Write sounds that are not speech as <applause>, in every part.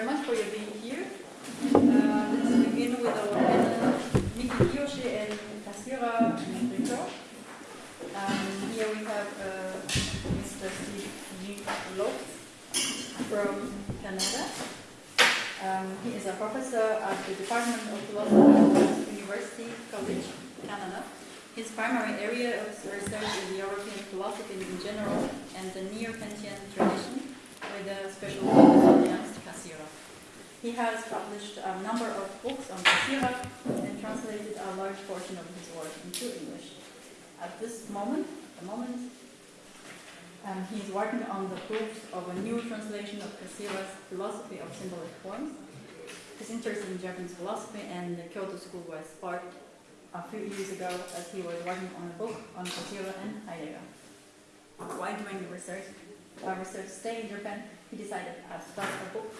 very much for your being here. Uh, let's begin with our panel, Miki Kiyoshi and Kasira Rico. Um, here we have uh, Mr. Steve. Lofts from Canada. Um, he is a professor at the Department of Philosophy at University College, Canada. His primary area of research is European philosophy in general and the Neo-Kantian tradition, with a special focus on Ernst Cassirer. He has published a number of books on Cassirer and translated a large portion of his work into English. At this moment, the moment, um, he is working on the proofs of a new translation of Cassirer's philosophy of symbolic forms. His interest in Japanese philosophy and the Kyoto school was sparked a few years ago as he was working on a book on Cassirer and Heidegger. While doing the research, uh, research stay in Japan, he decided to start a book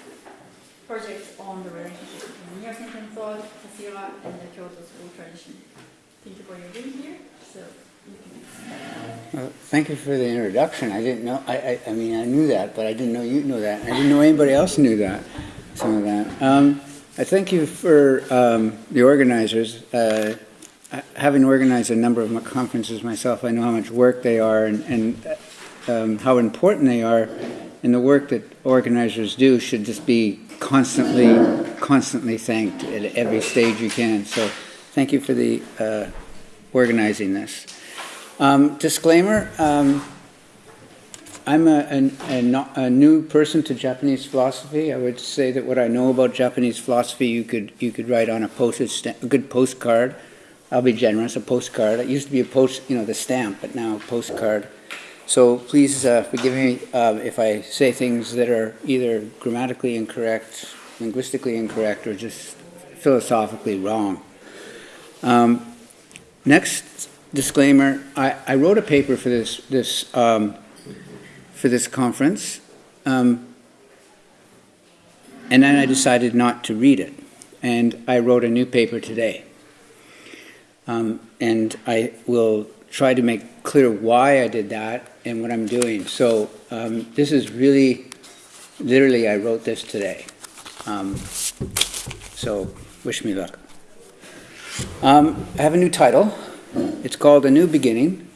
project on the relationship between Neo-Kantian thought, Cassirer, and the Kyoto school tradition. Thank you for your being here. So. Well, thank you for the introduction. I didn't know, I, I, I mean, I knew that, but I didn't know you knew that. I didn't know anybody else knew that, some of that. Um, I thank you for um, the organizers. Uh, having organized a number of my conferences myself, I know how much work they are and, and um, how important they are. And the work that organizers do should just be constantly, constantly thanked at every stage you can. So thank you for the uh, organizing this. Um, disclaimer, um, I'm a, a, a, a new person to Japanese philosophy. I would say that what I know about Japanese philosophy, you could, you could write on a postage a good postcard. I'll be generous, a postcard. It used to be a post, you know, the stamp, but now a postcard. So please uh, forgive me uh, if I say things that are either grammatically incorrect, linguistically incorrect, or just philosophically wrong. Um, next disclaimer: I, I wrote a paper for this this um, for this conference, um, and then I decided not to read it, and I wrote a new paper today. Um, and I will try to make clear why I did that and what I'm doing. So um, this is really, literally, I wrote this today. Um, so wish me luck. Um, I have a new title. It's called A New Beginning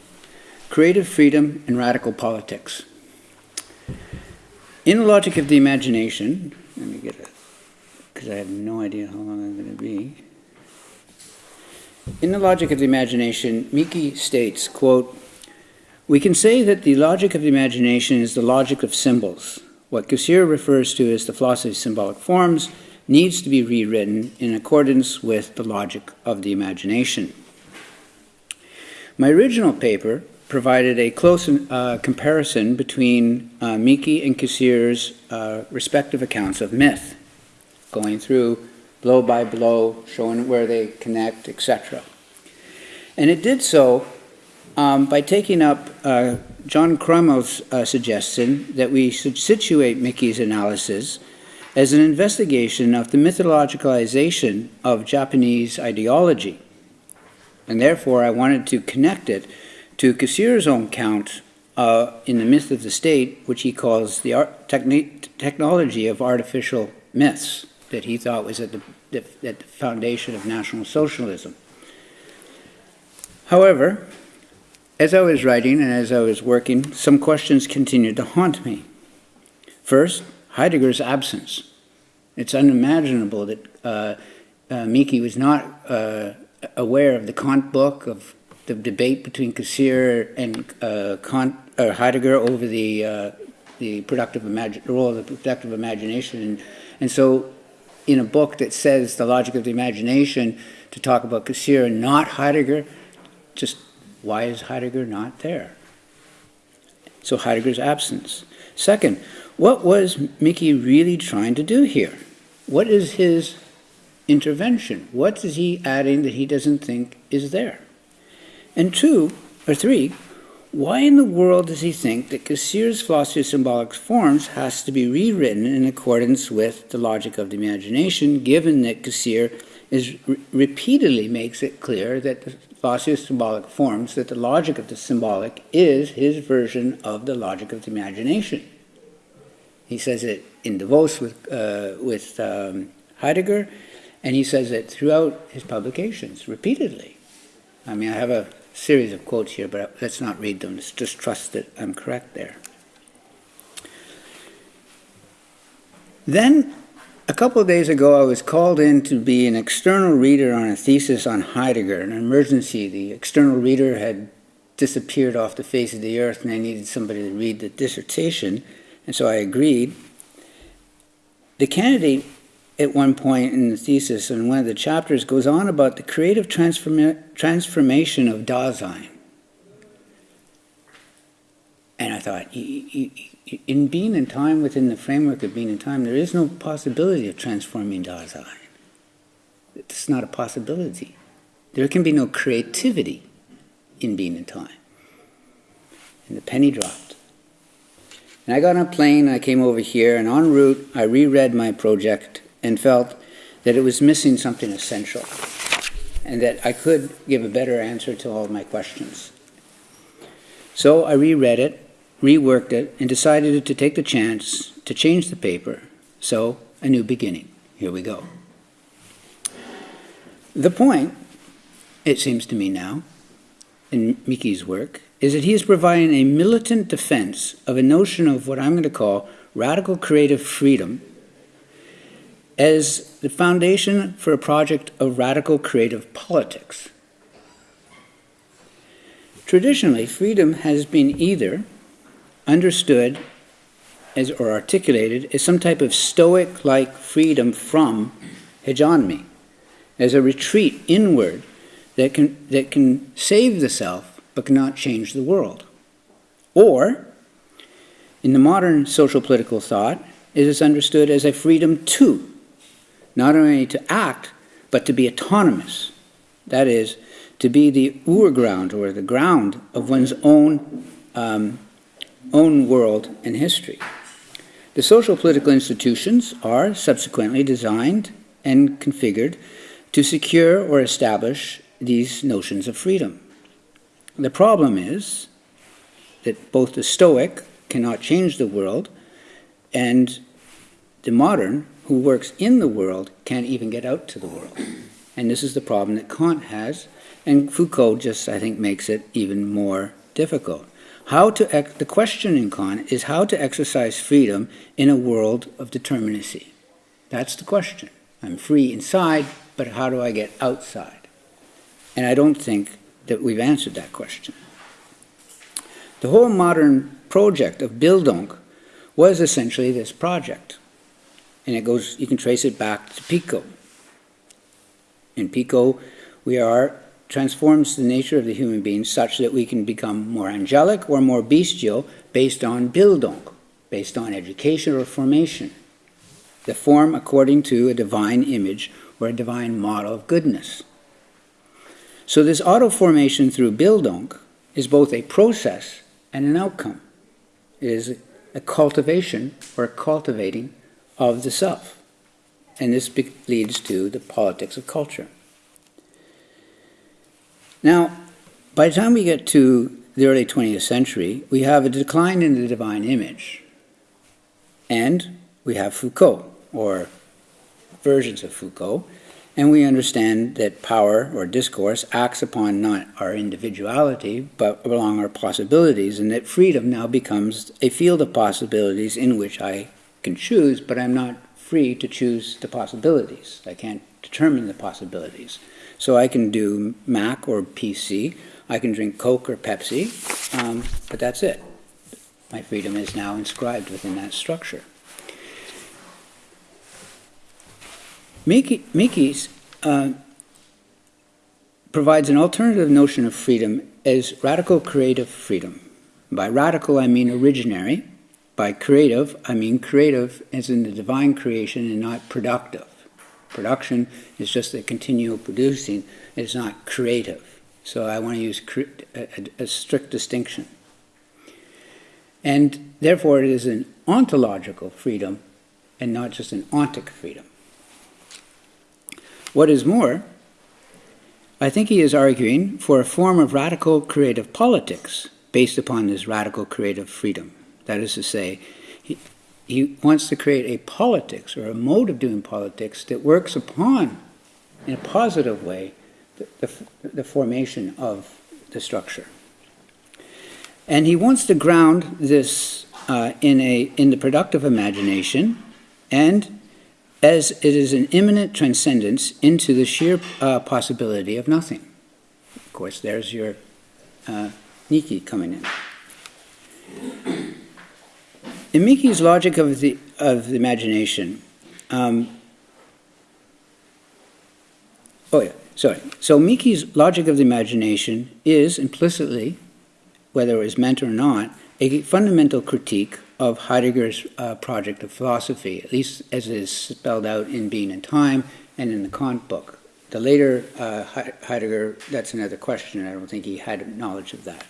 Creative Freedom and Radical Politics. In the logic of the imagination, let me get it, because I have no idea how long I'm going to be. In the logic of the imagination, Miki states, quote, We can say that the logic of the imagination is the logic of symbols. What Cassirer refers to as the philosophy of symbolic forms needs to be rewritten in accordance with the logic of the imagination. My original paper provided a close uh, comparison between uh, Miki and Cassirer's uh, respective accounts of myth, going through blow by blow, showing where they connect, etc. And it did so um, by taking up uh, John Krummel's uh, suggestion that we should situate Miki's analysis as an investigation of the mythologicalization of Japanese ideology. And therefore, I wanted to connect it to Cassirer's own count uh, in the myth of the state, which he calls the art, technology of artificial myths that he thought was at the, at the foundation of National Socialism. However, as I was writing and as I was working, some questions continued to haunt me. First, Heidegger's absence. It's unimaginable that uh, uh, Miki was not uh, aware of the Kant book, of the debate between Cassirer and uh, Kant, or Heidegger over the, uh, the productive imagi- role of the productive imagination. And, and so in a book that says the logic of the imagination to talk about Cassirer and not Heidegger, just why is Heidegger not there? So Heidegger's absence. Second, what was Miki really trying to do here? What is his intervention? What is he adding that he doesn't think is there? And two, or three, why in the world does he think that Cassirer's philosophy of symbolic forms has to be rewritten in accordance with the logic of the imagination, given that Cassirer is re- repeatedly makes it clear that the philosophy symbolic forms, that the logic of the symbolic is his version of the logic of the imagination. He says it in Davos with, uh, with um, Heidegger, and he says it throughout his publications repeatedly. I mean, I have a series of quotes here, but let's not read them. Let's just trust that I'm correct there. Then, a couple of days ago, I was called in to be an external reader on a thesis on Heidegger, an emergency. The external reader had disappeared off the face of the earth, and I needed somebody to read the dissertation, and so I agreed. The candidate, at one point in the thesis, in one of the chapters, goes on about the creative transforma- transformation of Dasein. And I thought, in being in time within the framework of being in time, there is no possibility of transforming Dasein. It's not a possibility. There can be no creativity in being in time. And the penny dropped. And I got on a plane, I came over here, and en route, I reread my project and felt that it was missing something essential and that I could give a better answer to all my questions. So I reread it reworked it, and decided to take the chance to change the paper. So, a new beginning. Here we go. The point, it seems to me now, in Miki's work, is that he is providing a militant defense of a notion of what I'm going to call radical creative freedom as the foundation for a project of radical creative politics. Traditionally, freedom has been either understood as, or articulated as some type of stoic like freedom from hegemony, as a retreat inward that can, that can save the self but cannot change the world. Or, in the modern social political thought, it is understood as a freedom to, not only to act, but to be autonomous. That is, to be the urground or the ground of one's own um, own world and history. The social political institutions are subsequently designed and configured to secure or establish these notions of freedom. The problem is that both the Stoic cannot change the world, and the modern, who works in the world, can't even get out to the world. And this is the problem that Kant has, and Foucault just, I think, makes it even more difficult. How to the question in Kant is how to exercise freedom in a world of determinacy. That's the question. I'm free inside, but how do I get outside? And I don't think that we've answered that question. The whole modern project of Bildung was essentially this project. And it goes, you can trace it back to Pico. In Pico, we are transforms the nature of the human being such that we can become more angelic or more bestial based on Bildung, based on education or formation. The form according to a divine image or a divine model of goodness. So, this auto formation through Bildung is both a process and an outcome. It is a cultivation or a cultivating of the self. And this leads to the politics of culture. Now, by the time we get to the early 20th century, we have a decline in the divine image. And we have Foucault, or versions of Foucault, and we understand that power or discourse acts upon not our individuality, but along our possibilities, and that freedom now becomes a field of possibilities in which I can choose, but I'm not free to choose the possibilities. I can't determine the possibilities. So I can do Mac or PC. I can drink Coke or Pepsi, um, but that's it. My freedom is now inscribed within that structure. Miki, Miki's uh, provides an alternative notion of freedom as radical creative freedom. By radical, I mean originary. By creative, I mean creative as in the divine creation and not productive. Production is just a continual producing, it's not creative. So I want to use a, a, strict distinction. And therefore, it is an ontological freedom and not just an ontic freedom. What is more, I think he is arguing for a form of radical creative politics based upon this radical creative freedom. That is to say, he, wants to create a politics or a mode of doing politics that works upon, in a positive way, the, the, the formation of the structure. And he wants to ground this uh, in, a, in the productive imagination and as it is an imminent transcendence into the sheer uh, possibility of nothing. Of course, there's your uh, Niki coming in. In Miki's logic of the, of the imagination, um, oh yeah, sorry. So Miki's logic of the imagination is implicitly, whether it was meant or not, a fundamental critique of Heidegger's uh, project of philosophy, at least as it is spelled out in Being and Time and in the Kant book. The later uh, Heidegger, that's another question. I don't think he had knowledge of that.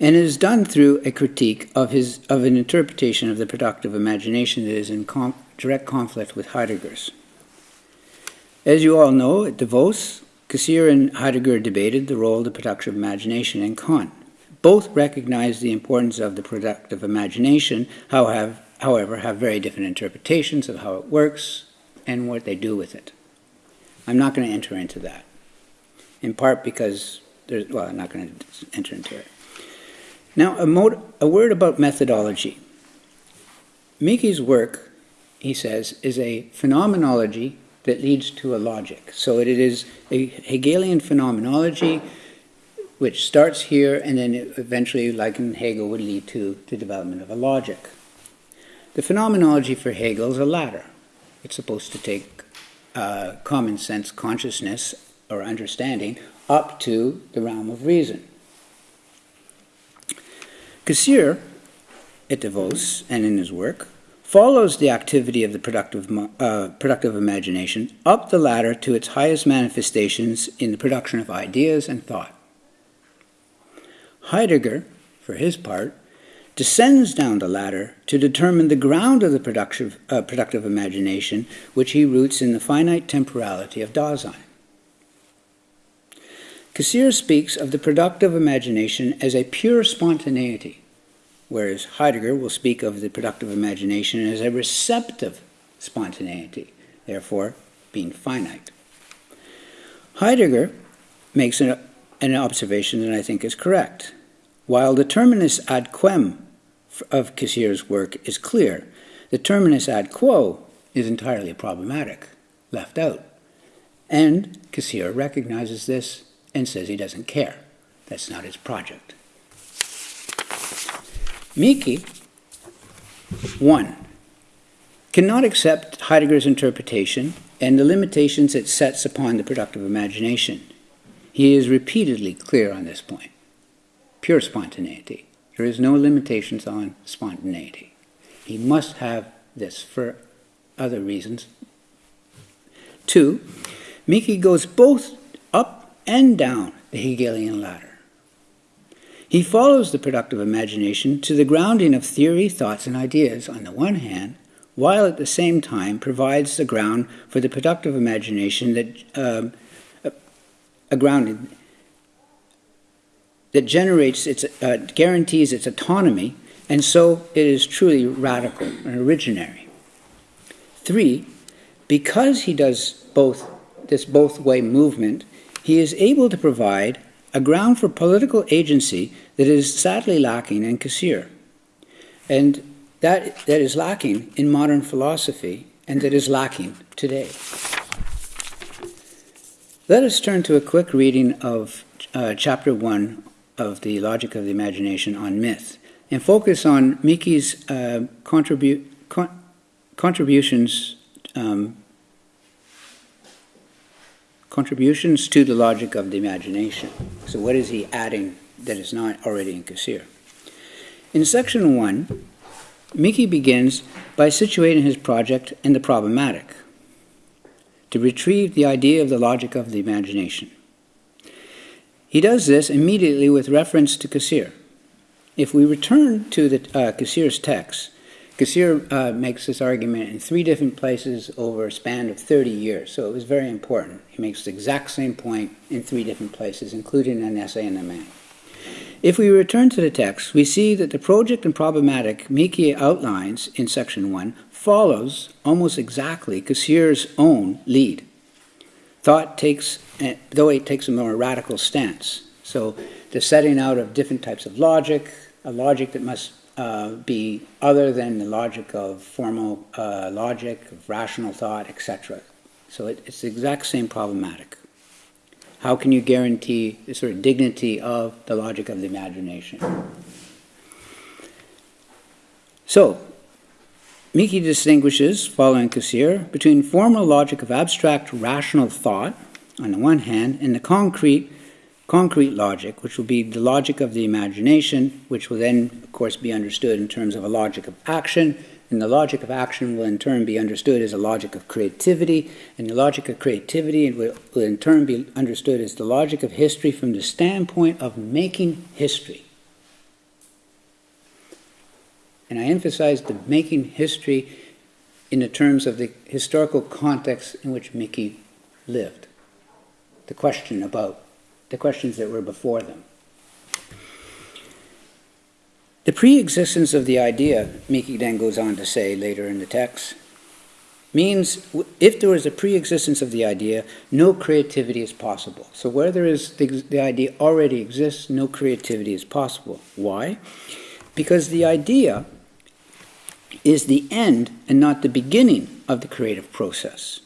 And it is done through a critique of, his, of an interpretation of the productive imagination that is in com- direct conflict with Heidegger's. As you all know, at Davos, Cassirer and Heidegger debated the role of the productive imagination in Kant. Both recognize the importance of the productive imagination, however, have very different interpretations of how it works and what they do with it. I'm not going to enter into that, in part because there's, well, I'm not going to enter into it. Now, a, a word about methodology. Miki's work, he says, is a phenomenology that leads to a logic. So it is a Hegelian phenomenology which starts here and then eventually, like in Hegel, would lead to the development of a logic. The phenomenology for Hegel is a ladder. It's supposed to take uh, common sense consciousness or understanding up to the realm of reason. Cassirer, at Davos and in his work, follows the activity of the productive, uh, productive imagination up the ladder to its highest manifestations in the production of ideas and thought. Heidegger, for his part, descends down the ladder to determine the ground of the productive, uh, productive imagination, which he roots in the finite temporality of Dasein. Cassirer speaks of the productive imagination as a pure spontaneity, whereas Heidegger will speak of the productive imagination as a receptive spontaneity, therefore being finite. Heidegger makes an, an observation that I think is correct. While the terminus ad quem of Cassirer's work is clear, the terminus ad quo is entirely problematic, left out. And Cassirer recognizes this and says he doesn't care. That's not his project. Miki, one, cannot accept Heidegger's interpretation and the limitations it sets upon the productive imagination. He is repeatedly clear on this point pure spontaneity. There is no limitations on spontaneity. He must have this for other reasons. Two, Miki goes both up and down the Hegelian ladder. He follows the productive imagination to the grounding of theory, thoughts, and ideas on the one hand, while at the same time provides the ground for the productive imagination that a, a grounding that generates its, uh, guarantees its autonomy, and so it is truly radical and originary. Three, because he does both this both way movement, he is able to provide a ground for political agency that is sadly lacking in Cassirer. And that, that is lacking in modern philosophy and that is lacking today. Let us turn to a quick reading of uh, chapter 1 of the logic of the imagination on myth and focus on Miki's uh, contribu- con- contributions um, contributions to the logic of the imagination. So, what is he adding that is not already in Cassirer? In section one, Miki begins by situating his project in the problematic to retrieve the idea of the logic of the imagination. He does this immediately with reference to Cassirer. If we return to the uh, Cassirer's text, Cassirer uh, makes this argument in three different places over a span of 30 years, so it was very important. He makes the exact same point in three different places, including an essay in main. If we return to the text, we see that the project and problematic Miki outlines in section 1 follows almost exactly Cassirer's own lead. Thought takes, eh, though it takes a more radical stance. So the setting out of different types of logic, a logic that must uh, be other than the logic of formal uh, logic, of rational thought, etc. So it, it's the exact same problematic. How can you guarantee the sort of dignity of the logic of the imagination? So, Miki distinguishes, following Cassirer, between formal logic of abstract rational thought, on the one hand, and the concrete concrete logic, which will be the logic of the imagination, which will then, of course, be understood in terms of a logic of action, and the logic of action will in turn be understood as a logic of creativity, and the logic of creativity will, in turn be understood as the logic of history from the standpoint of making history. And I emphasize the making history in the terms of the historical context in which Miki lived. The question about the questions that were before them. The pre-existence of the idea, Miki then goes on to say later in the text, means if there is a pre-existence of the idea, no creativity is possible. So where there is the, the idea already exists, no creativity is possible. Why? Because the idea is the end and not the beginning of the creative process.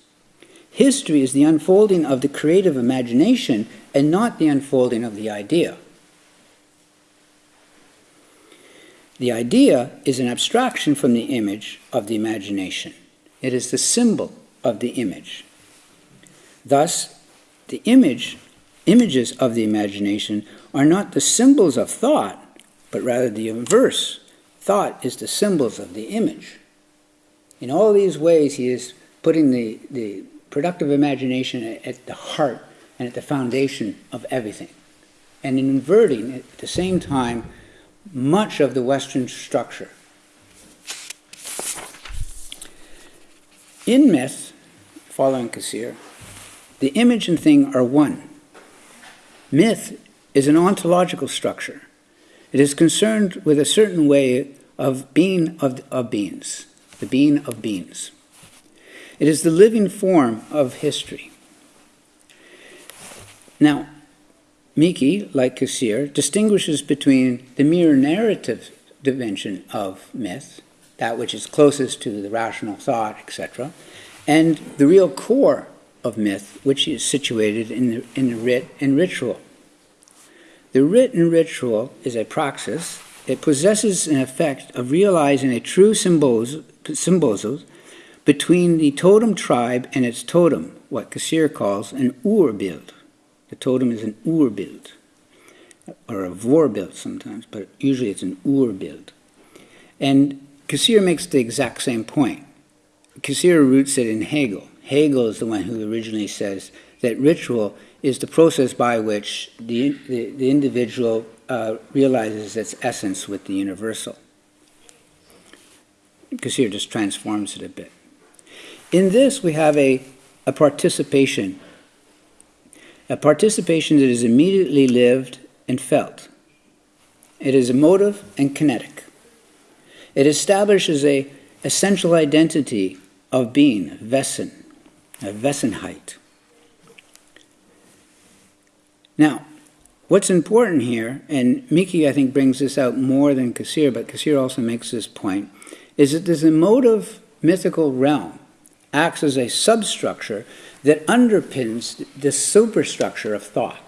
History is the unfolding of the creative imagination and not the unfolding of the idea. The idea is an abstraction from the image of the imagination. It is the symbol of the image. Thus, the image, images of the imagination are not the symbols of thought, but rather the inverse. Thought is the symbols of the image. In all these ways, he is putting the, the productive imagination at the heart and at the foundation of everything. And in inverting, at the same time, much of the Western structure. In myth, following Cassirer, the image and thing are one. Myth is an ontological structure. It is concerned with a certain way of being of, of beings, the being of beings. It is the living form of history. Now, Miki, like Cassirer, distinguishes between the mere narrative dimension of myth, that which is closest to the rational thought, etc., and the real core of myth, which is situated in the, in the rite and ritual. The rite and ritual is a praxis. It possesses an effect of realizing a true symbiosis between the totem tribe and its totem, what Cassirer calls an urbild. The totem is an urbild, or a vorbild sometimes, but usually it's an urbild. And Cassirer makes the exact same point. Cassirer roots it in Hegel. Hegel is the one who originally says that ritual is the process by which the, the, the individual uh, realizes its essence with the universal. Cassirer just transforms it a bit. In this, we have a, a participation a participation that is immediately lived and felt. It is emotive and kinetic. It establishes a essential identity of being, Wesen, a Wesenheit. Now, what's important here, and Miki I think brings this out more than Cassirer, but Cassirer also makes this point, is that this emotive mythical realm acts as a substructure that underpins the superstructure of thought,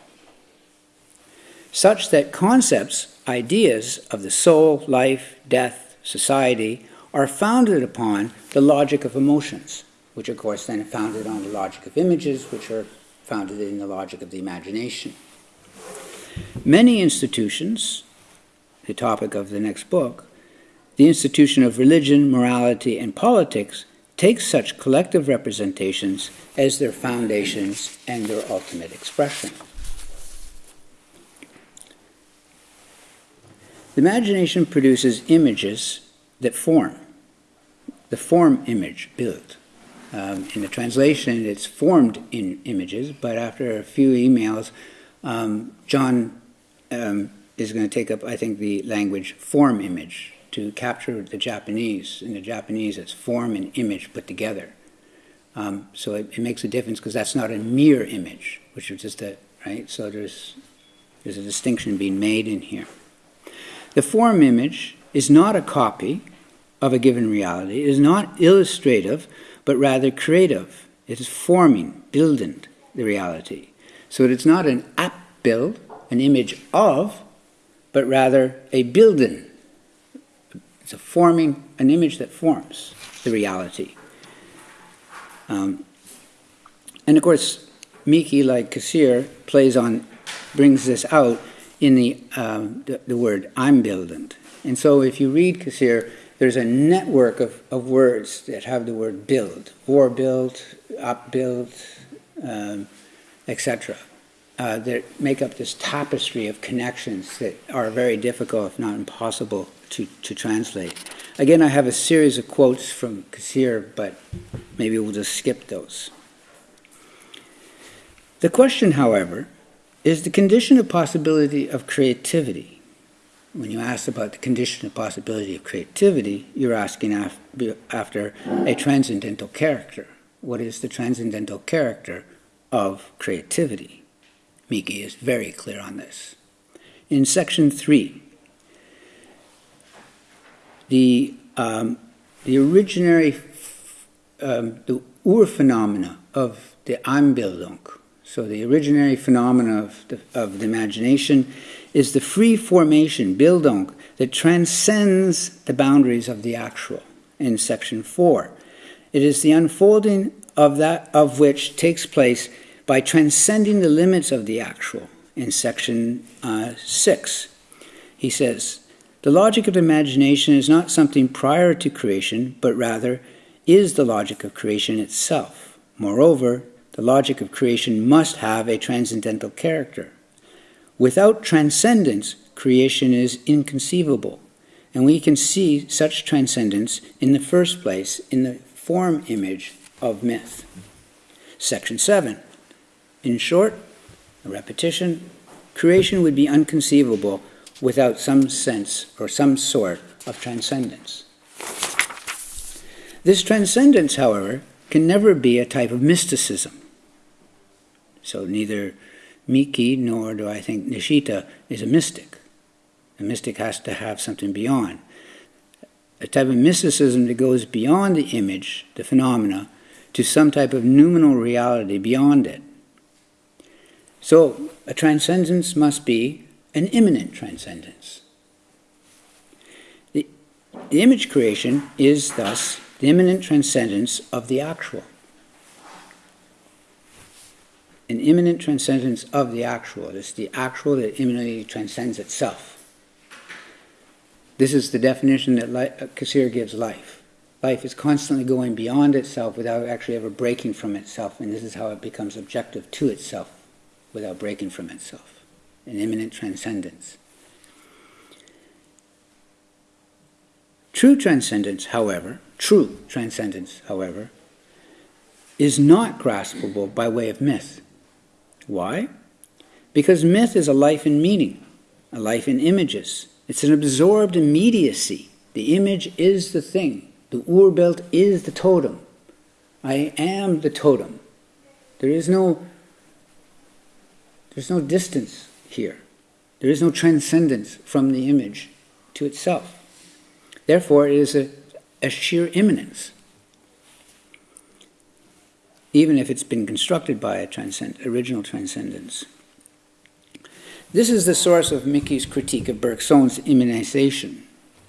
such that concepts, ideas of the soul, life, death, society are founded upon the logic of emotions, which of course then are founded on the logic of images, which are founded in the logic of the imagination. Many institutions, the topic of the next book, the institution of religion, morality, and politics, take such collective representations as their foundations and their ultimate expression. The imagination produces images that form, the form image build. Um, in the translation, it's formed in images, but after a few emails, um, John um, is going to take up, I think, the language form image to capture the Japanese. In the Japanese, it's form and image put together. Um, so it, it, makes a difference because that's not a mere image, which is just a right. So there's there's a distinction being made in here. The form image is not a copy of a given reality. It is not illustrative, but rather creative. It is forming, building the reality. So it's not an app build, an image of, but rather a building. It's a forming, an image that forms the reality. Um, and of course, Miki, like Cassirer, plays on, brings this out in the, um, the, the, word Einbildung. And so if you read Cassirer, there's a network of, of words that have the word build, or build, up build, um, etc. Uh, that make up this tapestry of connections that are very difficult, if not impossible, to, to translate. Again, I have a series of quotes from Cassirer, but maybe we'll just skip those. The question, however, is the condition of possibility of creativity. When you ask about the condition of possibility of creativity, you're asking af after a transcendental character. What is the transcendental character of creativity? Miki is very clear on this. In section three, the, um, the originary, um, the ur-phenomena of the Einbildung, so the originary phenomena of the, of the imagination, is the free formation, Bildung, that transcends the boundaries of the actual in section 4. It is the unfolding of that of which takes place by transcending the limits of the actual in section uh, 6. He says, the logic of imagination is not something prior to creation, but rather is the logic of creation itself. Moreover, the logic of creation must have a transcendental character. Without transcendence, creation is inconceivable, and we can see such transcendence in the first place in the form image of myth. Section 7. In short, a repetition, creation would be unconceivable without some sense or some sort of transcendence. This transcendence, however, can never be a type of mysticism. So neither Miki nor do I think Nishida is a mystic. A mystic has to have something beyond. A type of mysticism that goes beyond the image, the phenomena, to some type of noumenal reality beyond it. So a transcendence must be an immanent transcendence. The, the image creation is thus the immanent transcendence of the actual. An immanent transcendence of the actual. It's the actual that immanently transcends itself. This is the definition that li- uh, Cassirer gives life. Life is constantly going beyond itself without actually ever breaking from itself, and this is how it becomes objective to itself without breaking from itself an immanent transcendence. True transcendence, however, true transcendence, however, is not graspable by way of myth. Why? Because myth is a life in meaning, a life in images. It's an absorbed immediacy. The image is the thing. The Urbild is the totem. I am the totem. There is no there's no distance here. There is no transcendence from the image to itself. Therefore, it is a, a sheer immanence, even if it's been constructed by a transcend, original transcendence. This is the source of Miki's critique of Bergson's immanization.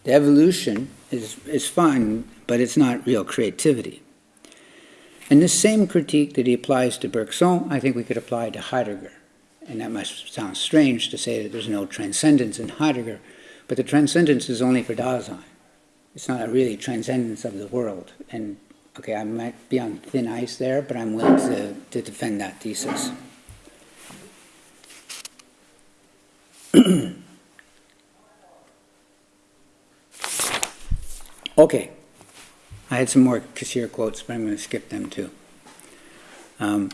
The evolution is, is fine, but it's not real creativity. And this same critique that he applies to Bergson, I think we could apply to Heidegger. And that must sound strange to say that there's no transcendence in Heidegger, but the transcendence is only for Dasein. It's not a really transcendence of the world. And okay, I might be on thin ice there, but I'm willing to, to defend that thesis. <clears throat> okay, I had some more Cassirer quotes, but I'm going to skip them too. Um,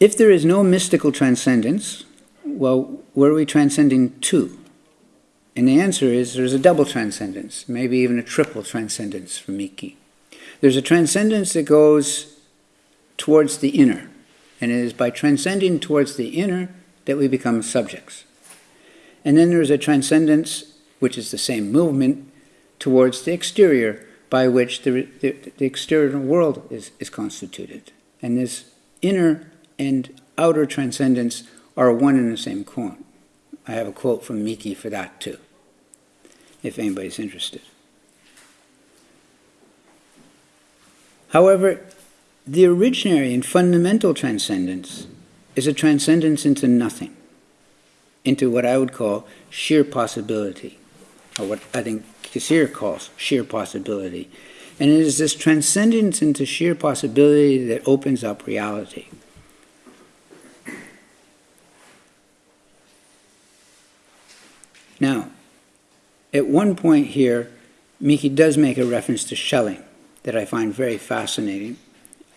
If there is no mystical transcendence, well, where are we transcending to? And the answer is there's a double transcendence, maybe even a triple transcendence for Miki. There's a transcendence that goes towards the inner, and it is by transcending towards the inner that we become subjects. And then there's a transcendence, which is the same movement, towards the exterior, by which the, the, the exterior world is, is constituted. And this inner and outer transcendence are one and the same coin. I have a quote from Miki for that too, if anybody's interested. However, the originary and fundamental transcendence is a transcendence into nothing, into what I would call sheer possibility, or what I think Cassirer calls sheer possibility. And it is this transcendence into sheer possibility that opens up reality. Now, at one point here, Miki does make a reference to Schelling that I find very fascinating.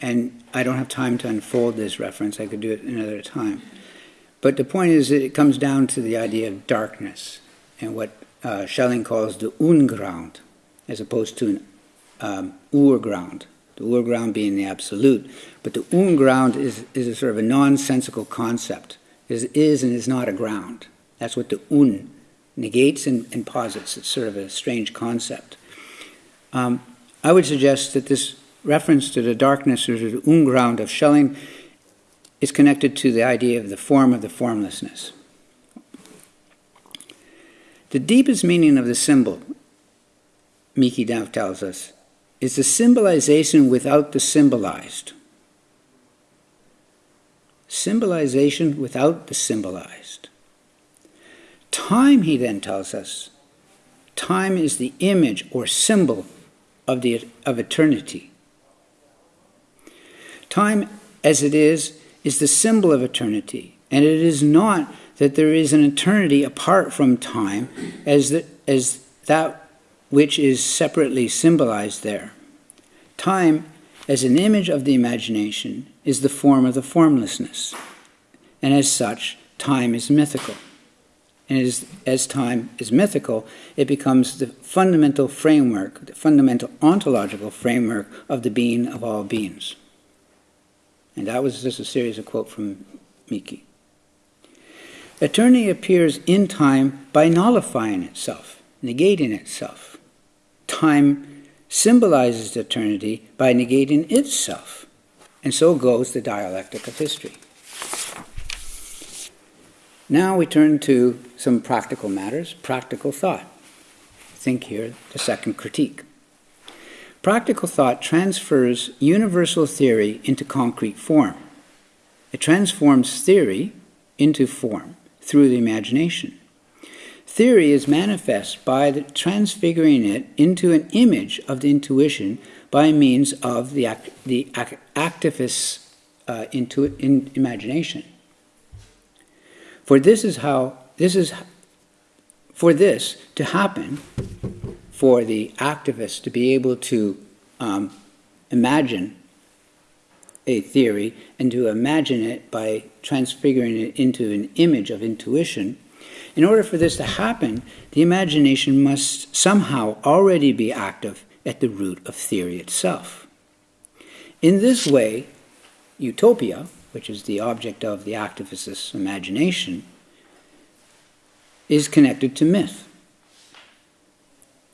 And I don't have time to unfold this reference, I could do it another time. But the point is that it comes down to the idea of darkness and what uh, Schelling calls the unground, as opposed to an um, urground. The urground being the absolute. But the unground is, is a sort of a nonsensical concept. It is and is not a ground. That's what the un negates and, and posits. It's sort of a strange concept. Um, I would suggest that this reference to the darkness or to the unground of Schelling is connected to the idea of the form of the formlessness. The deepest meaning of the symbol, Miki now tells us, is the symbolization without the symbolized. Symbolization without the symbolized. Time, he then tells us, time is the image or symbol of, the, of eternity. Time, as it is, is the symbol of eternity, and it is not that there is an eternity apart from time as, the, as that which is separately symbolized there. Time, as an image of the imagination, is the form of the formlessness, and as such, time is mythical. And as, as time is mythical, it becomes the fundamental framework, the fundamental ontological framework of the being of all beings. And that was just a series of quotes from Miki. Eternity appears in time by nullifying itself, negating itself. Time symbolizes eternity by negating itself. And so goes the dialectic of history. Now we turn to some practical matters, practical thought. Think here, the second critique. Practical thought transfers universal theory into concrete form. It transforms theory into form through the imagination. Theory is manifest by transfiguring it into an image of the intuition by means of the, act, the act, activist's uh, intu- in imagination. For this is how, this is, for this to happen, for the activist to be able to um, imagine a theory and to imagine it by transfiguring it into an image of intuition, in order for this to happen, the imagination must somehow already be active at the root of theory itself. In this way, utopia, which is the object of the activist's imagination, is connected to myth.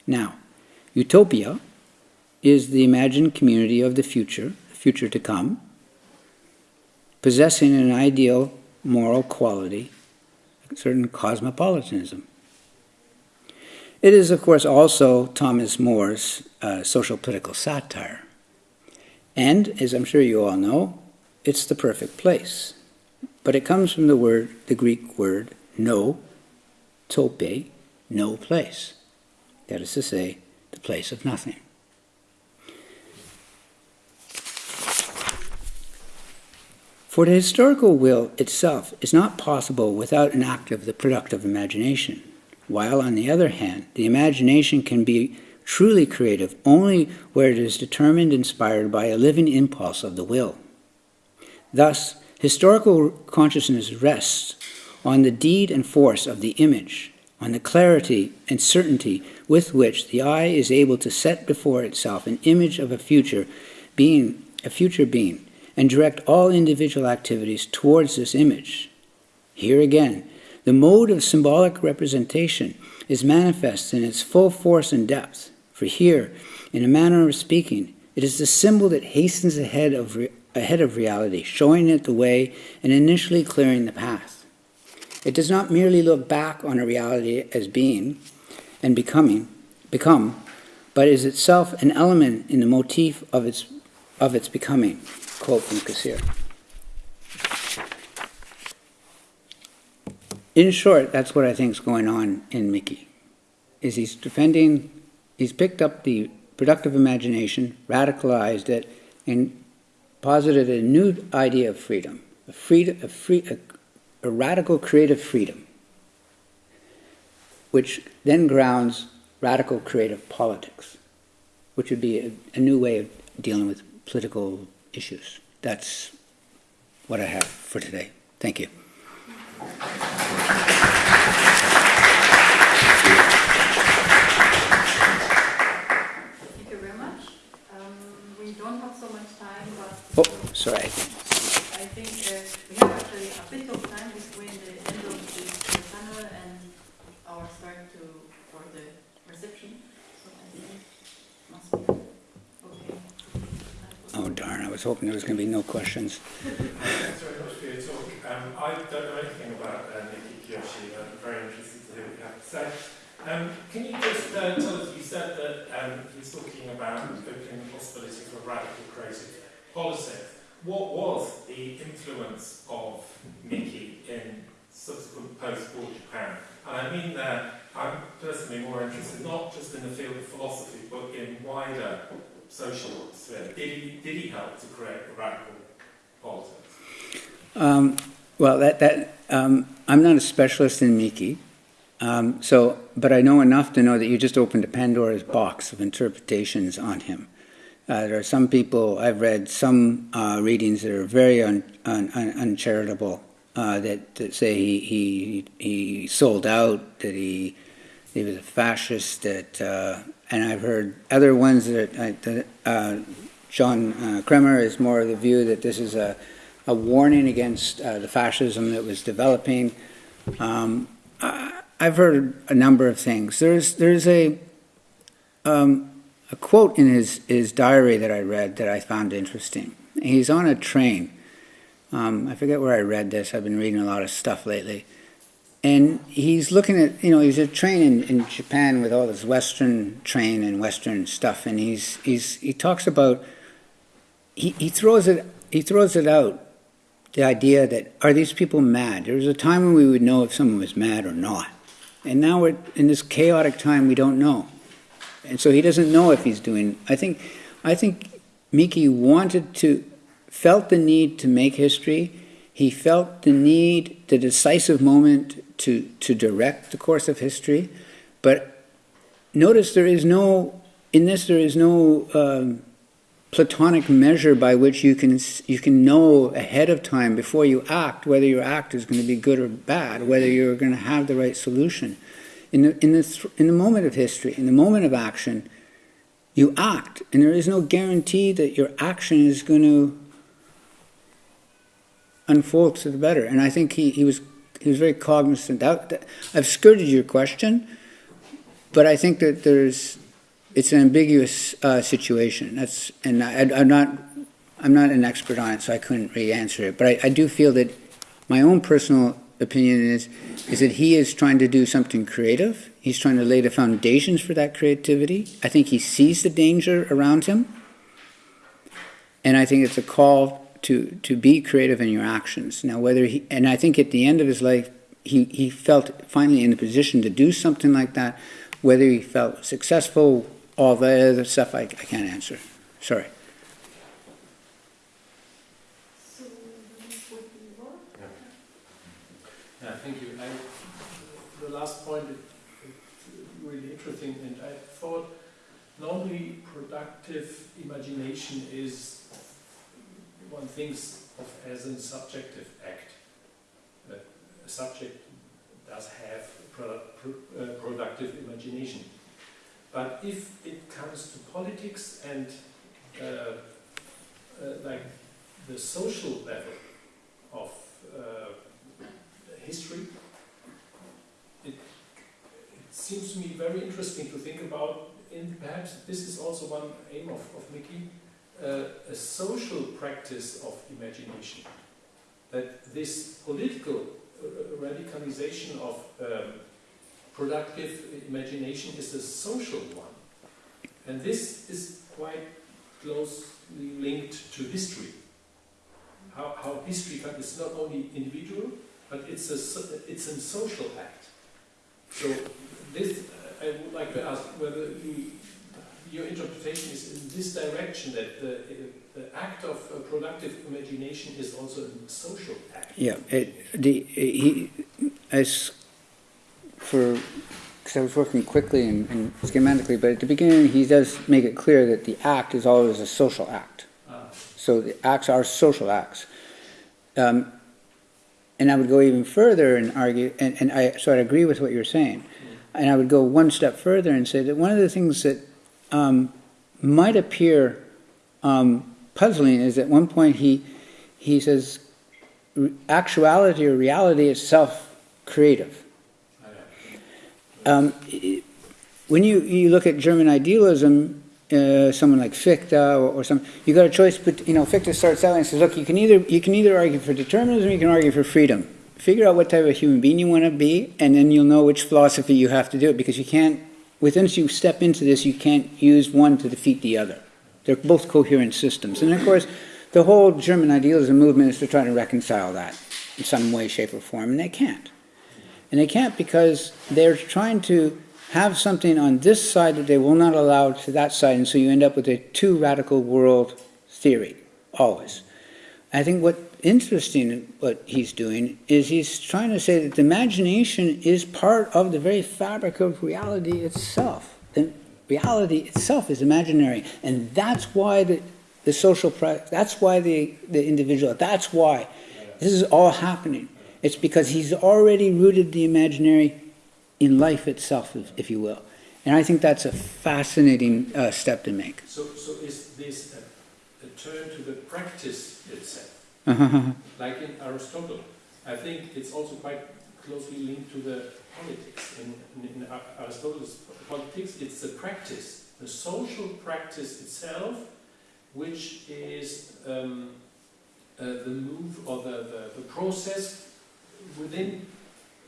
Now, utopia is the imagined community of the future, the future to come, possessing an ideal moral quality, a certain cosmopolitanism. It is, of course, also Thomas More's uh, social political satire. And, as I'm sure you all know, it's the perfect place. But it comes from the word, the Greek word, no, tope, no place. That is to say, the place of nothing. For the historical will itself is not possible without an act of the productive imagination, while, on the other hand, the imagination can be truly creative only where it is determined inspired by a living impulse of the will. Thus, historical consciousness rests on the deed and force of the image, on the clarity and certainty with which the eye is able to set before itself an image of a future being, a future being, and direct all individual activities towards this image. Here again, the mode of symbolic representation is manifest in its full force and depth, for here, in a manner of speaking, it is the symbol that hastens ahead of, ahead of reality, showing it the way and initially clearing the path. It does not merely look back on a reality as being and becoming, become, but is itself an element in the motif of its, of its becoming. Quote from Cassirer. In short, that's what I think is going on in Miki. Is he's defending, he's picked up the productive imagination, radicalized it, and posited a new idea of freedom, a, freedom, a, free, a a radical creative freedom, which then grounds radical creative politics, which would be a, a new way of dealing with political issues. That's what I have for today. Thank you. Thank you very much. Um, we don't have so much time, but Oh, sorry. I think uh, we have actually a bit of time between the end of this uh, panel and our start to for the reception. So I think must be okay. Oh, darn. I was hoping there was going to be no questions. Thanks very much for your talk. Um, I don't know anything about uh, Miki Kiyoshi. I'm very interested to hear what you have to say. Um, can you just uh, tell us, you said that um, he was talking about opening the possibility for radical creative politics. What was the influence of Miki in subsequent post-war Japan? And I mean that I'm personally more interested not just in the field of philosophy, but in wider social sphere. Did he, did he help to create radical politics? Um, well, that, that um, I'm not a specialist in Miki, um, so but I know enough to know that you just opened a Pandora's box of interpretations on him. Uh, there are some people I've read some uh, readings that are very un, un, un, uncharitable uh, that, that say he, he he sold out, that he he was a fascist, that uh, and I've heard other ones that, uh, that uh, John Krummel is more of the view that this is a a warning against the fascism that was developing. Um, I've heard a number of things. There's there's a um, a quote in his, his diary that I read that I found interesting. He's on a train. Um, I forget where I read this. I've been reading a lot of stuff lately. And he's looking at, you know, he's a train in, in Japan with all this Western train and Western stuff. And he's, he's, he talks about, he, he, throws it, he throws it out, the idea that, are these people mad? There was a time when we would know if someone was mad or not. And now we're in this chaotic time, we don't know and so he doesn't know if he's doing. I think, I think Miki wanted to, felt the need to make history. He felt the need, the decisive moment to to direct the course of history. But notice there is no in this. There is no. Um, platonic measure by which you can you can know ahead of time before you act whether your act is going to be good or bad whether you're going to have the right solution in the, in, the, in the moment of history, in the moment of action, you act, and there is no guarantee that your action is going to unfold to the better. And I think he, he was he was very cognizant. That, I've skirted your question, but I think that there's it's an ambiguous uh, situation. That's and I, am not I'm not an expert on it, so I couldn't really answer it. But I, I do feel that my own personal opinion is is that he is trying to do something creative. He's trying to lay the foundations for that creativity. I think he sees the danger around him. And I think it's a call to, to be creative in your actions. Now, whether he, and I think at the end of his life, he, he felt finally in a position to do something like that. Whether he felt successful, all the other stuff, I, I can't answer. Sorry. Yeah, thank you. I, the last point is really interesting, and I thought normally productive imagination is one thinks of as a subjective act. That a subject does have uh, productive imagination. But if it comes to politics and uh, uh, like the social level of uh, history, it, it seems to me very interesting to think about. And perhaps this is also one aim of, of Miki, uh, a social practice of imagination. That this political uh, radicalization of um, productive imagination is a social one. And this is quite closely linked to history. How, how history is not only individual, but it's a, it's a social act. So this, I would like to ask whether you, your interpretation is in this direction, that the, the act of uh, productive imagination is also a social act. Yeah, it, the, he, as for, because I was working quickly and, and schematically, but at the beginning, he does make it clear that the act is always a social act. Ah, So the acts are social acts. Um, and I would go even further and argue, and, and I, so I'd agree with what you're saying. And I would go one step further and say that one of the things that um, might appear um, puzzling is at one point he, he says, actuality or reality is self creative. Um, when you, you look at German idealism, uh, someone like Fichte or, or some, you got a choice. But you know, Fichte starts out and says, "Look, you can either you can either argue for determinism, you can argue for freedom. Figure out what type of human being you want to be, and then you'll know which philosophy you have to do it. Because you can't, once you step into this, you can't use one to defeat the other. They're both coherent systems. And of course, the whole German idealism movement is to try to reconcile that in some way, shape, or form, and they can't. And they can't because they're trying to have something on this side that they will not allow to that side, and so you end up with a too radical world theory, always. I think what interesting what he's doing is he's trying to say that the imagination is part of the very fabric of reality itself. The reality itself is imaginary, and that's why the, the social, that's why the, the individual, that's why this is all happening. It's because he's already rooted the imaginary in life itself, if, if you will. And I think that's a fascinating uh, step to make. So, so is this a, a turn to the practice itself? <laughs> Like in Aristotle. I think it's also quite closely linked to the politics. In, in, Aristotle's politics, it's the practice, the social practice itself, which is um, uh, the move or the, the, the process within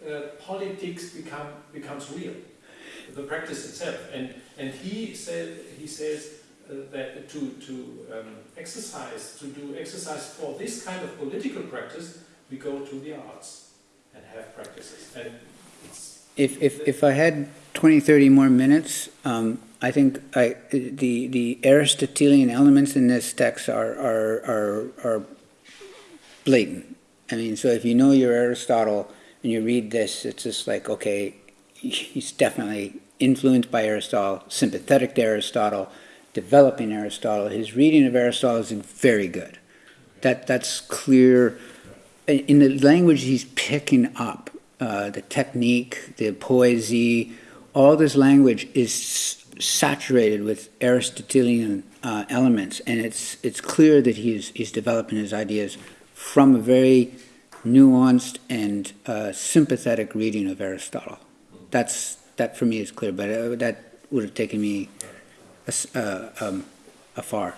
uh, politics become, becomes real. The practice itself. And, and he, said, he says that to, to um, exercise, to do exercise for this kind of political practice, we go to the arts and have practices. And If, if, if I had 20, 30 more minutes, um, I think I, the, the Aristotelian elements in this text are, are, are, are blatant. I mean, so if you know your Aristotle and you read this, it's just like, okay, <laughs> he's definitely influenced by Aristotle, sympathetic to Aristotle, developing Aristotle. His reading of Aristotle is very good. That, that's clear. In the language he's picking up, uh, the technique, the poesy, all this language is saturated with Aristotelian uh, elements, and it's it's clear that he's he's developing his ideas from a very nuanced and uh, sympathetic reading of Aristotle. That's that for me is clear, but uh, that would have taken me uh, um, afar.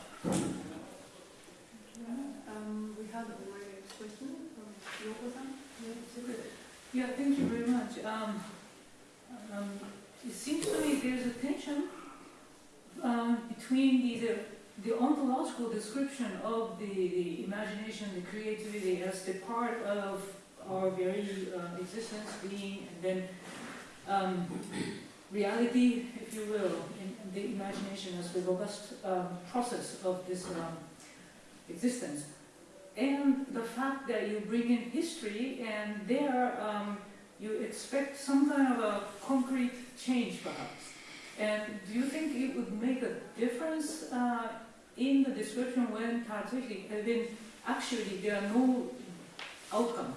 Yeah, thank you very much. Um, um, it seems to me there's a tension um, between the, the, the ontological description of the, the imagination, the creativity as the part of our very uh, existence, being, and then um, reality, if you will, in, in the imagination as the robust um, process of this um, existence. And the fact that you bring in history and there um, you expect some kind of a concrete change perhaps. And do you think it would make a difference uh, in the description when when actually there are no outcome?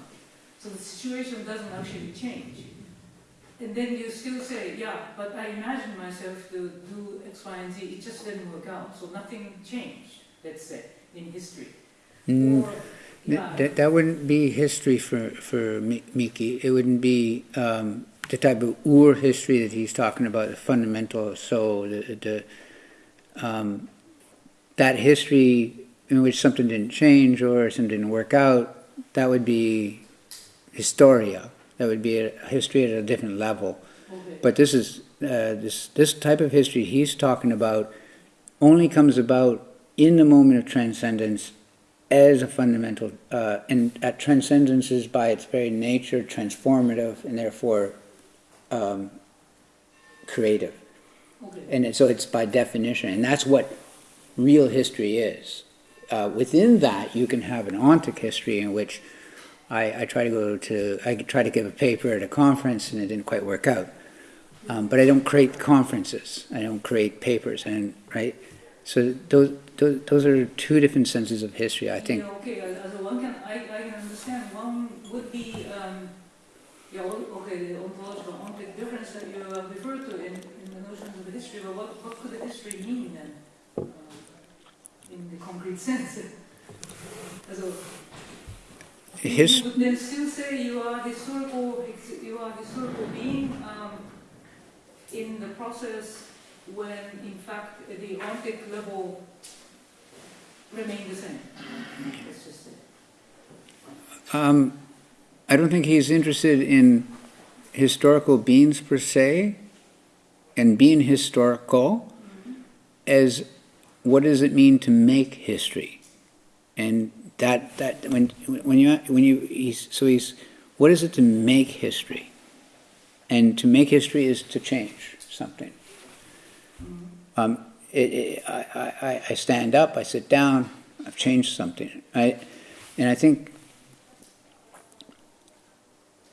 So the situation doesn't actually change. And then you still say, yeah, but I imagined myself to do X, Y, and Z, it just didn't work out, so nothing changed, let's say, in history. Mm, Or, yeah, That, that wouldn't be history for, for Miki. It wouldn't be um, the type of ur history that he's talking about, the fundamental soul, the, the, um, that history in which something didn't change or something didn't work out, that would be historia. That would be a history at a different level. okay. But this is uh, this this type of history he's talking about only comes about in the moment of transcendence as a fundamental, uh, and uh, transcendence is by its very nature transformative and therefore um, creative. Okay. And it- so it's by definition, and that's what real history is. Uh, within that, you can have an ontic history in which I, I try to go to, I try to give a paper at a conference and it didn't quite work out. Um, but I don't create conferences, I don't create papers, and, right? So those, those, those are two different senses of history, I think. Yeah, okay, as one can, I, I can understand, one would be, um, yeah, okay, the ontological difference that you uh, referred to in, in the notions of history, but what, what could the history mean then? uh, In the concrete <laughs> sense? Also, His, You would still say you are historical, you are historical being, um, in the process when in fact the ontic level remain the same. Let's just say. um, I don't think he's interested in historical beings per se, and being historical as what does it mean to make history, and that that when when you when you he's so he's what is it to make history, and to make history is to change something. Um, it, it, I, I, I stand up, I sit down, I've changed something. I, and I think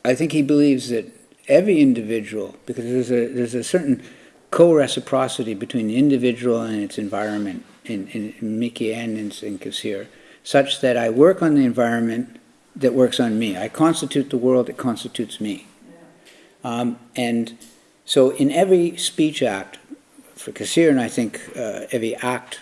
I think he believes that every individual, because there's a, there's a certain co-reciprocity between the individual and its environment in, in, and in, in Cassirer, such that I work on the environment that works on me. I constitute the world that constitutes me. Um, and so in every speech act for Cassirer, and I think uh, every act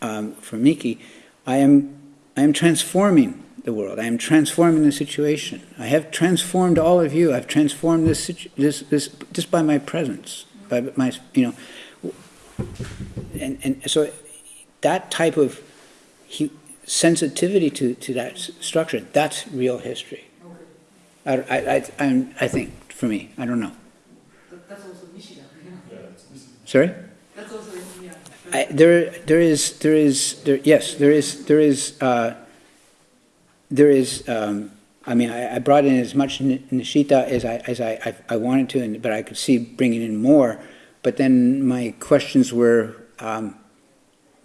um, for Miki, I am, I am transforming the world. I am transforming the situation. I have transformed all of you. I've transformed this, this, this just by my presence, by my, you know, and, and so that type of hu- sensitivity to, to that structure, that's real history. Okay. I, I, I, I'm- I think, for me, I don't know. That, that's also Nishida, you. Yeah. Sorry? That's also, yeah. I, there, there is, there is, there, yes, there is, there is, uh, there is, um, I mean, I, I brought in as much Ni- Nishida as I, as I, I, I wanted to, and, but I could see bringing in more. But then my questions were, um,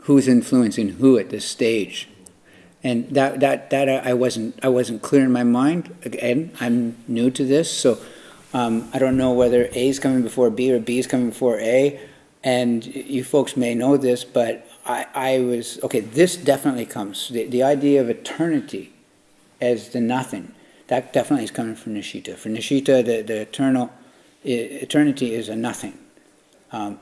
who's influencing who at this stage? And that, that, that I wasn't, I wasn't clear in my mind. Again, I'm new to this, so, um, I don't know whether A is coming before B or B is coming before A. And you folks may know this, but I, I was, okay, this definitely comes. The, the idea of eternity as the nothing, that definitely is coming from Nishida. For Nishida, the, the eternal, eternity is a nothing. Um,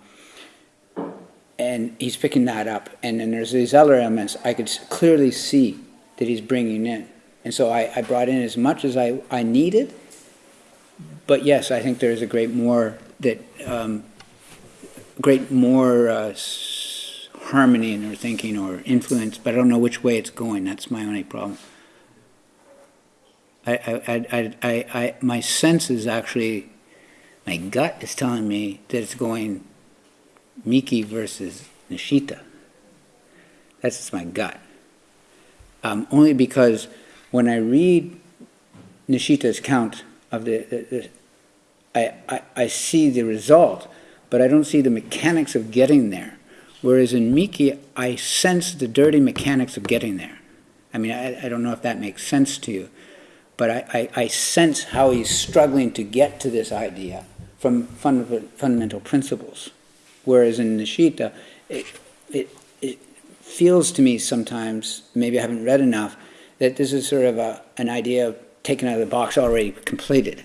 and he's picking that up. And then there's these other elements I could clearly see that he's bringing in. And so I, I brought in as much as I, I needed. But yes, I think there's a great more that, um, great more uh, harmony in their thinking or influence, but I don't know which way it's going. That's my only problem. I, I, I, I, I my sense is actually, my gut is telling me that it's going Miki versus Nishida. That's just my gut. Um, only because when I read Nishida's count of the, the, the I, I, I see the result, but I don't see the mechanics of getting there. Whereas in Miki, I sense the dirty mechanics of getting there. I mean, I, I don't know if that makes sense to you, but I, I, I sense how he's struggling to get to this idea from funda- fundamental principles. Whereas in Nishida, it, it, it feels to me sometimes, maybe I haven't read enough, that this is sort of a, an idea taken out of the box, already completed.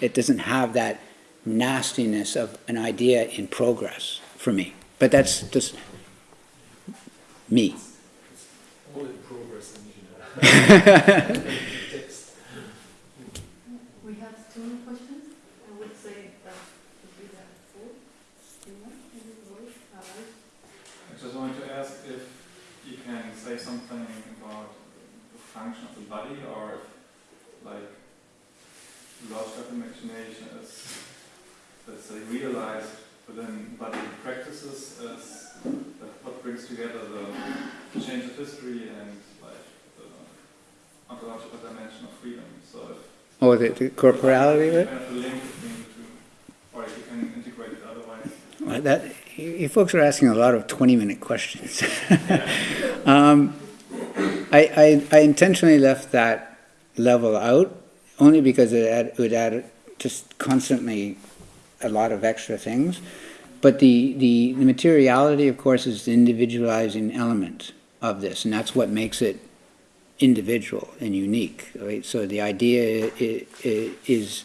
It doesn't have that nastiness of an idea in progress for me. But that's just me. All in progress <laughs> in here. Text. We have two more questions. I would say that would be the four. Do you want to do those? All right. I just wanted to ask if you can say something about the function of the body or if, like, logic of imagination is, let's say, realized within body practices as that what brings together the change of history and, like, the ontological dimension of freedom. So if Oh, the, the corporality of it? kind of the link between the two, you can integrate it. Well, That, you you folks are asking a lot of 20-minute questions. <laughs> Um, I, I, I intentionally left that level out, only because it add- it would add just constantly a lot of extra things. But the, the the materiality, of course, is the individualizing element of this, and that's what makes it individual and unique, right? So the idea is,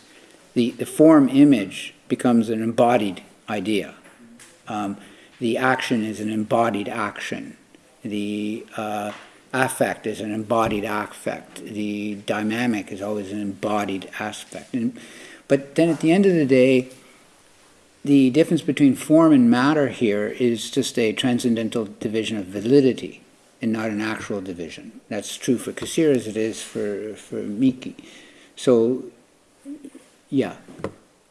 the, the form image becomes an embodied idea. Um, the action is an embodied action. The uh, affect is an embodied affect. The dynamic is always an embodied aspect. And, but then at the end of the day, the difference between form and matter here is just a transcendental division of validity and not an actual division. That's true for Cassirer as it is for, for Miki. So, yeah.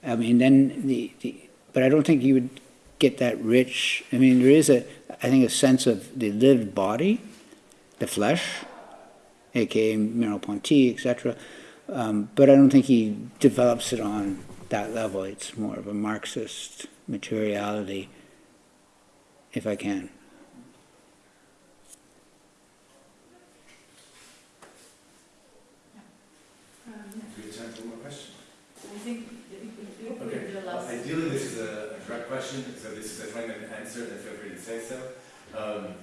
I mean, then the, the, but I don't think you would get that rich. I mean, there is a, I think, a sense of the lived body, the flesh, aka Merleau-Ponty, etc. Um, but I don't think he develops it on that level. It's more of a Marxist materiality, if I can. Um, Do we have time for one more question? I think it it would Okay. be the last. Ideally, this is a direct question, so this is a twenty-minute answer, then feel free to say so. Um,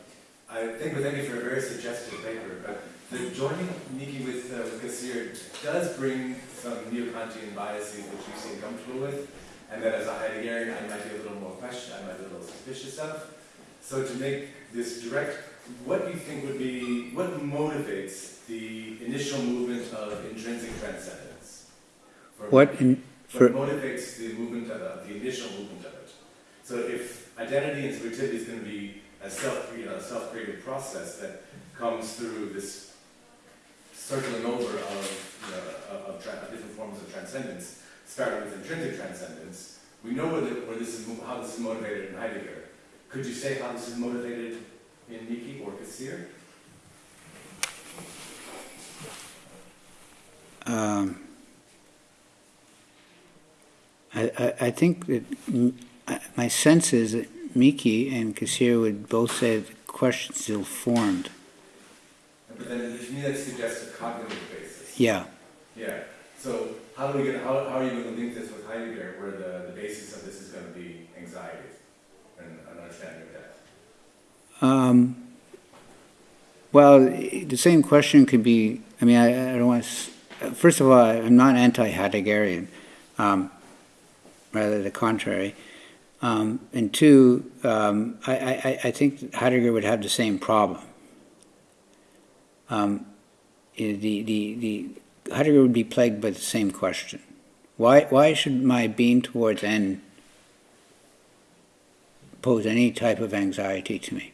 I think we're thanking for a very suggestive paper, but the joining Miki with, uh, with Cassirer does bring some neo-Kantian biases which you seem comfortable with, and that as a Heideggerian, I might be a little more question, I might be a little suspicious of. So to make this direct, what do you think would be, what motivates the initial movement of intrinsic transcendence? For- What in, for, what motivates the movement of it, the initial movement of it. So if identity and subjectivity is going to be a self, you know, self-created process that comes through this circling over of, of, of, different forms of transcendence, starting with intrinsic transcendence, we know where, the, where this is, how this is motivated in Heidegger. Could you say how this is motivated in Miki or Cassirer? um, I, I, I think that, my sense is that Miki and Cassirer would both say the question's still formed. Then to me that suggests a cognitive basis. Yeah. Yeah, so how do we get, how, how are you going to link this with Heidegger, where the, the basis of this is going to be anxiety and an understanding of death? Um, well, the same question could be, I mean, I, I don't want to, first of all, I'm not anti-Heideggerian, um, rather the contrary. Um, and two, um, I, I, I think Heidegger would have the same problem. Um, the, the, the, Heidegger would be plagued by the same question. Why, why should my being towards N pose any type of anxiety to me?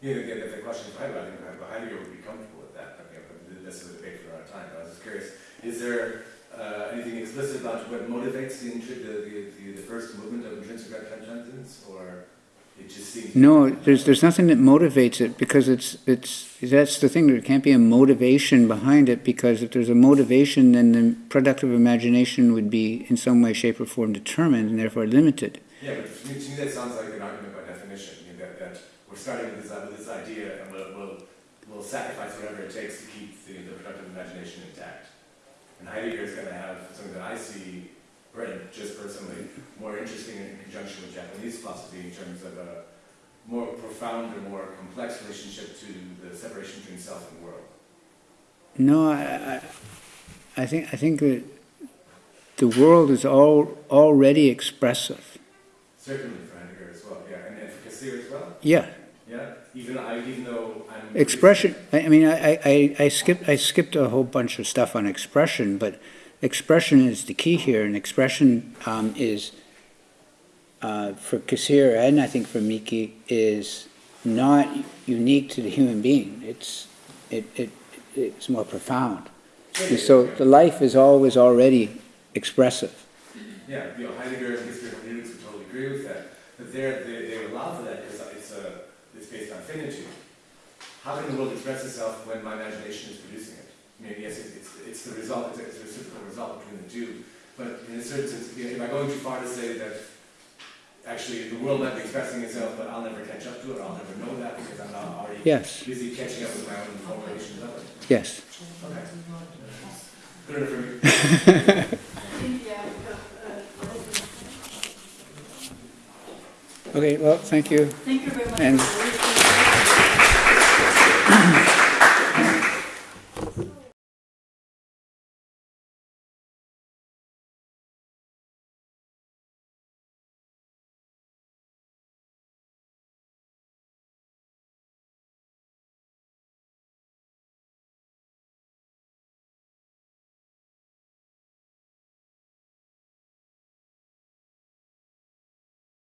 Yeah, the, the, the question for Heidegger, I think Heidegger would be comfortable with that, okay, but this is a debate for our time, but I was just curious, is there, uh, anything explicit about what motivates the, the, the, the, first movement of intrinsic transcendence, or? No, there's there's nothing that motivates it because it's it's that's the thing. There can't be a motivation behind it because if there's a motivation, then the productive imagination would be in some way, shape, or form determined and therefore limited. Yeah, but to me, to me that sounds like an argument by definition, you know, that, that we're starting with this, uh, with this idea and we'll, uh, we'll, we'll sacrifice whatever it takes to keep the, the productive imagination intact. And Heidegger is going to have something that I see, right, just personally, more interesting in conjunction with Japanese philosophy in terms of a more profound or more complex relationship to the separation between self and world. No, I, I, I think I think that the world is all already expressive. Certainly for Heidegger as well, yeah, and, Cassirer as well, Yeah, yeah. Even I, even though I'm expression. I, I mean, I, I, I skipped I skipped a whole bunch of stuff on expression, but expression is the key here, and expression um, is uh, for Cassirer and I think for Miki is not unique to the human being. It's it, it it's more profound. And so the life is always already expressive. Yeah, you know, Heidegger and Hermeneutic would totally agree with that. But they, they allow for that because it's, a, it's based on finitude. How can the world express itself when my imagination is producing it? I mean, yes, it's, it's, it's the result, it's a, it's a reciprocal result between the two. But in a certain sense, you know, am I going too far to say that actually the world might be expressing itself, but I'll never catch up to it, I'll never know that because I'm not already Yes, busy catching up with my own formulations of it? yes. Okay. Good enough for me. Okay, well, thank you. Thank you very much. And for